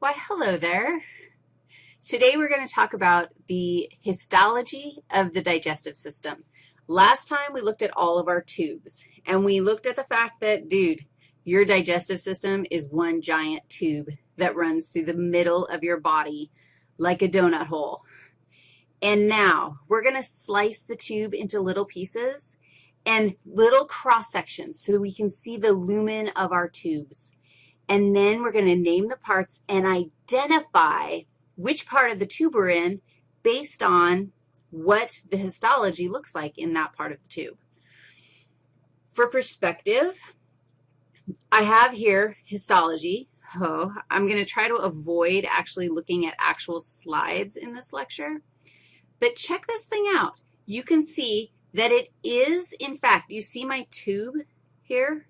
Why, hello there. Today we're going to talk about the histology of the digestive system. Last time we looked at all of our tubes, and we looked at the fact that, dude, your digestive system is one giant tube that runs through the middle of your body like a donut hole. And now we're going to slice the tube into little pieces and little cross sections so that we can see the lumen of our tubes. And then we're going to name the parts and identify which part of the tube we're in based on what the histology looks like in that part of the tube. For perspective, I have here histology. Oh, I'm going to try to avoid actually looking at actual slides in this lecture. But check this thing out. You can see that it is, in fact, you see my tube here?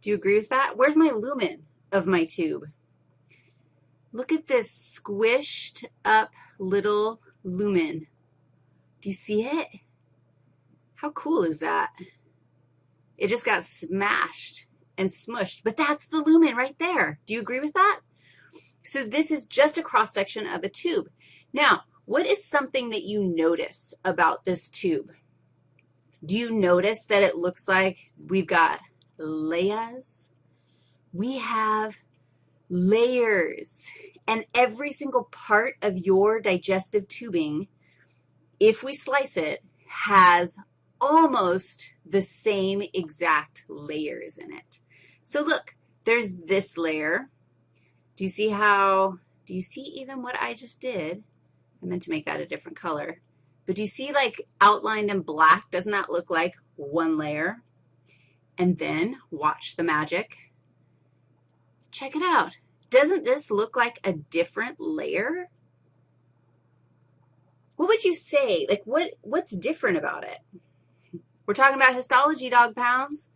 Do you agree with that? Where's my lumen? Of my tube. Look at this squished up little lumen. Do you see it? How cool is that? It just got smashed and smushed, but that's the lumen right there. Do you agree with that? So this is just a cross-section of a tube. Now, what is something that you notice about this tube? Do you notice that it looks like we've got layers we have layers, and every single part of your digestive tubing, if we slice it, has almost the same exact layers in it. So look, there's this layer. Do you see how, do you see even what I just did? I meant to make that a different color. But do you see like outlined in black? Doesn't that look like one layer? And then watch the magic. Check it out. Doesn't this look like a different layer? What would you say? Like, what, what's different about it? We're talking about histology, dog pounds.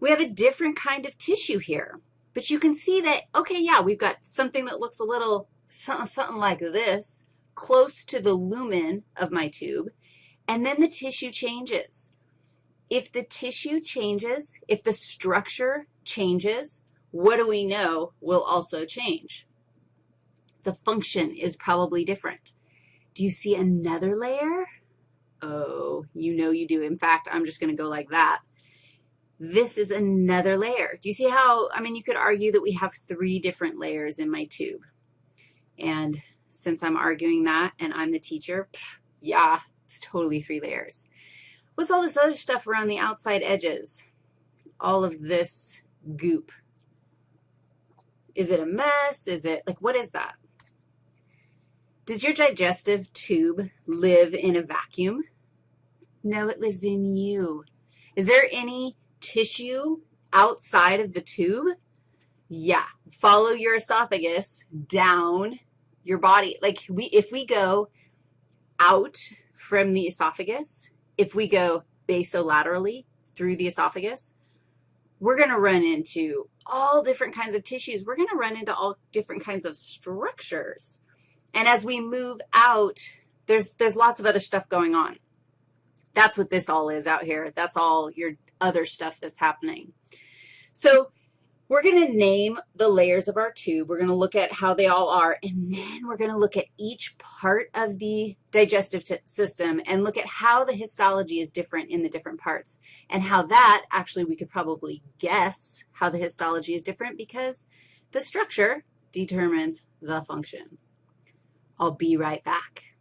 We have a different kind of tissue here. But you can see that, okay, yeah, we've got something that looks a little something like this, close to the lumen of my tube, and then the tissue changes. If the tissue changes, if the structure changes, what do we know will also change? The function is probably different. Do you see another layer? Oh, you know you do. In fact, I'm just going to go like that. This is another layer. Do you see how, I mean, you could argue that we have three different layers in my tube. And since I'm arguing that and I'm the teacher, pff, yeah, it's totally three layers. What's all this other stuff around the outside edges? All of this goop. Is it a mess? Is it, like, what is that? Does your digestive tube live in a vacuum? No, it lives in you. Is there any tissue outside of the tube? Yeah. Follow your esophagus down your body. Like, we, if we go out from the esophagus, if we go basolaterally through the esophagus, we're going to run into all different kinds of tissues. We're going to run into all different kinds of structures. And as we move out, there's, there's lots of other stuff going on. That's what this all is out here. That's all your other stuff that's happening. So we're going to name the layers of our tube. We're going to look at how they all are, and then we're going to look at each part of the digestive system and look at how the histology is different in the different parts and how that actually we could probably guess how the histology is different because the structure determines the function. I'll be right back.